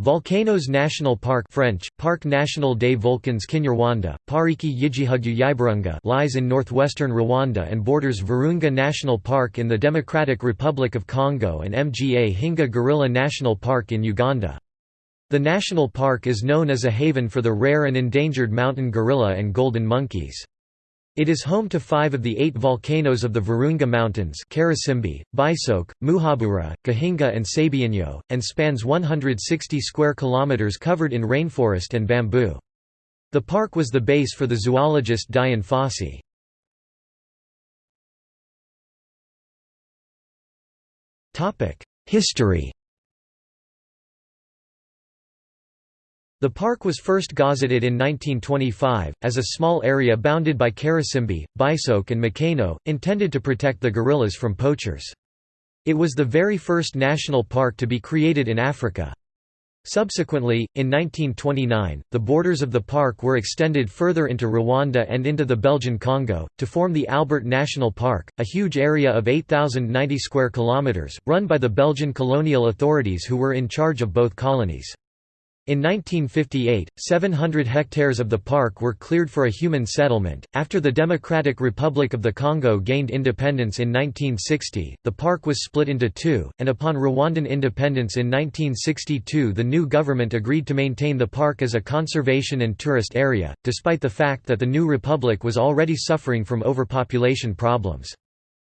Volcanoes National Park French, Parc National des Volcans Kinyarwanda, Pariki Yigihugyu Yiburunga lies in northwestern Rwanda and borders Virunga National Park in the Democratic Republic of Congo and Mgahinga Gorilla National Park in Uganda. The national park is known as a haven for the rare and endangered mountain gorilla and golden monkeys. It is home to five of the eight volcanoes of the Virunga Mountains Karisimbi, Bisoke, Muhabura, Gahinga and Sabyinyo, and spans 160 square kilometers covered in rainforest and bamboo. The park was the base for the zoologist Dian Fossey. History The park was first gazetted in 1925, as a small area bounded by Karisimbi, Bisoke and Mikeno, intended to protect the gorillas from poachers. It was the very first national park to be created in Africa. Subsequently, in 1929, the borders of the park were extended further into Rwanda and into the Belgian Congo, to form the Albert National Park, a huge area of 8,090 square kilometres, run by the Belgian colonial authorities who were in charge of both colonies. In 1958, 700 hectares of the park were cleared for a human settlement. After the Democratic Republic of the Congo gained independence in 1960, the park was split into two, and upon Rwandan independence in 1962, the new government agreed to maintain the park as a conservation and tourist area, despite the fact that the new republic was already suffering from overpopulation problems.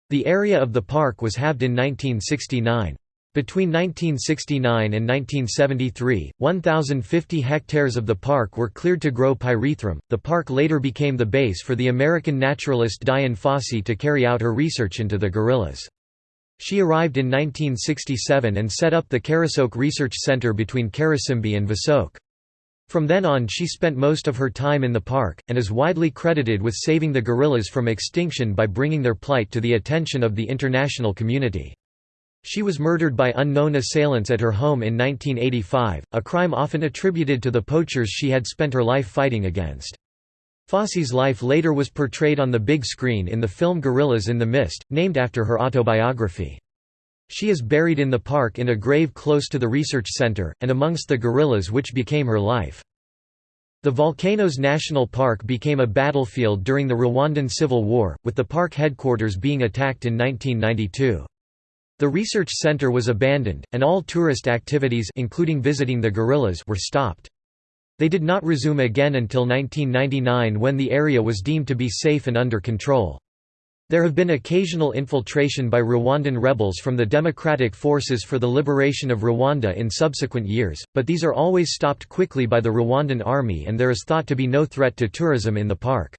The area of the park was halved in 1969. Between 1969 and 1973, 1,050 hectares of the park were cleared to grow pyrethrum. The park later became the base for the American naturalist Dian Fossey to carry out her research into the gorillas. She arrived in 1967 and set up the Karisoke Research Center between Karisimbi and Visoke. From then on she spent most of her time in the park, and is widely credited with saving the gorillas from extinction by bringing their plight to the attention of the international community. She was murdered by unknown assailants at her home in 1985, a crime often attributed to the poachers she had spent her life fighting against. Fossey's life later was portrayed on the big screen in the film Gorillas in the Mist, named after her autobiography. She is buried in the park in a grave close to the research center, and amongst the gorillas which became her life. The Volcanoes National Park became a battlefield during the Rwandan Civil War, with the park headquarters being attacked in 1992. The research center was abandoned, and all tourist activities including visiting the gorillas were stopped. They did not resume again until 1999 when the area was deemed to be safe and under control. There have been occasional infiltration by Rwandan rebels from the Democratic Forces for the Liberation of Rwanda in subsequent years, but these are always stopped quickly by the Rwandan army and there is thought to be no threat to tourism in the park.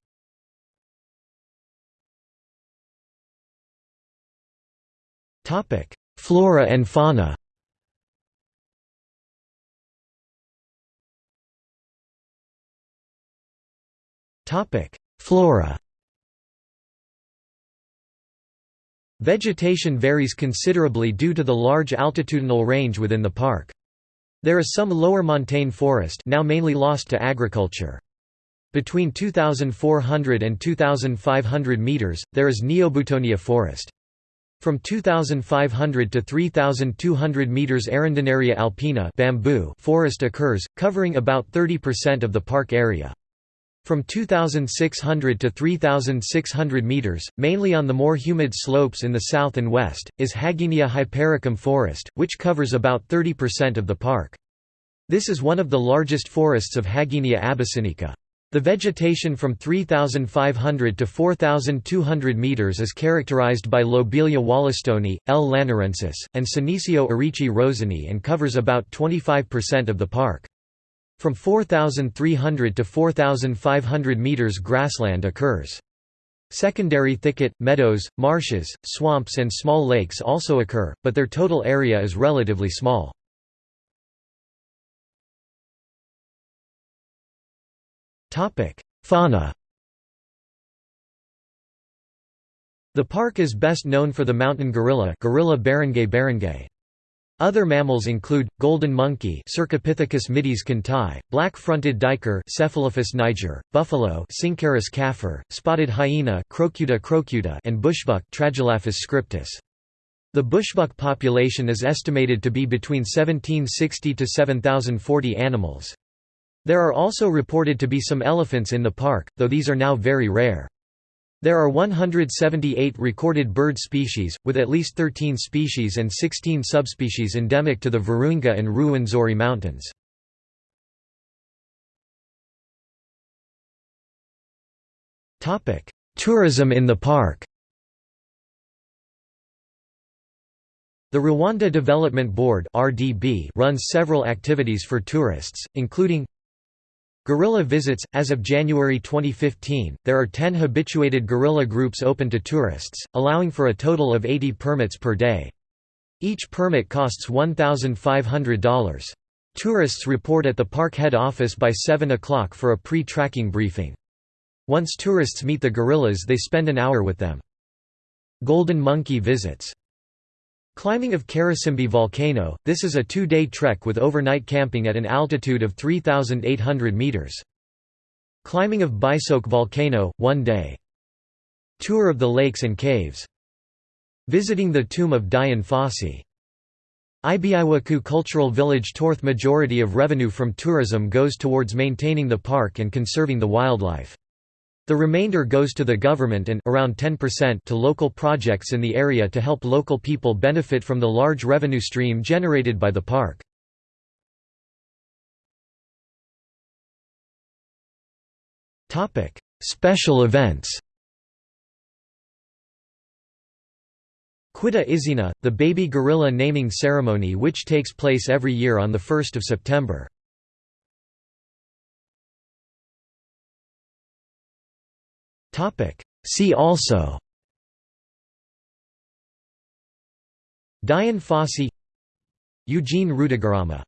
Flora and fauna Flora Vegetation varies considerably due to the large altitudinal range within the park. There is some lower montane forest now mainly lost to agriculture. Between 2,400 and 2,500 meters, there is Neoboutonia forest. From 2,500 to 3,200 meters Arundinaria alpina bamboo forest occurs, covering about 30% of the park area. From 2,600 to 3,600 meters, mainly on the more humid slopes in the south and west, is Hagenia hypericum forest, which covers about 30% of the park. This is one of the largest forests of Hagenia abyssinica. The vegetation from 3,500 to 4,200 meters is characterized by Lobelia wollastonii, L. lanuriensis, and Senecio erici rosenii and covers about 25% of the park. From 4,300 to 4,500 meters grassland occurs. Secondary thicket, meadows, marshes, swamps and small lakes also occur, but their total area is relatively small. Topic: Fauna. The park is best known for the mountain gorilla, Gorilla beringei beringei. Other mammals include golden monkey, Cercopithecus mitis kandti, black-fronted duiker, Cephalophus niger, buffalo, Syncerus caffer, spotted hyena, Crocuta crocuta, and bushbuck, Tragelaphus scriptus. The bushbuck population is estimated to be between 1760 to 7040 animals. There are also reported to be some elephants in the park, though these are now very rare. There are 178 recorded bird species, with at least 13 species and 16 subspecies endemic to the Virunga and Ruwenzori mountains. Tourism in the park The Rwanda Development Board runs several activities for tourists, including Gorilla visits – As of January 2015, there are 10 habituated gorilla groups open to tourists, allowing for a total of 80 permits per day. Each permit costs $1,500. Tourists report at the park head office by 7 o'clock for a pre-tracking briefing. Once tourists meet the gorillas they spend an hour with them. Golden monkey visits Climbing of Karisimbi volcano, this is a two-day trek with overnight camping at an altitude of 3,800 meters. Climbing of Bisoke volcano, one day. Tour of the lakes and caves. Visiting the tomb of Dian Fossey. Iby'Iwacu Cultural Village Torth Majority of revenue from tourism goes towards maintaining the park and conserving the wildlife. The remainder goes to the government and around 10% to local projects in the area to help local people benefit from the large revenue stream generated by the park. Topic: Special events Kwita Izina, the baby gorilla naming ceremony which takes place every year on 1 September. See also. Dian Fossey Eugene Rutagarama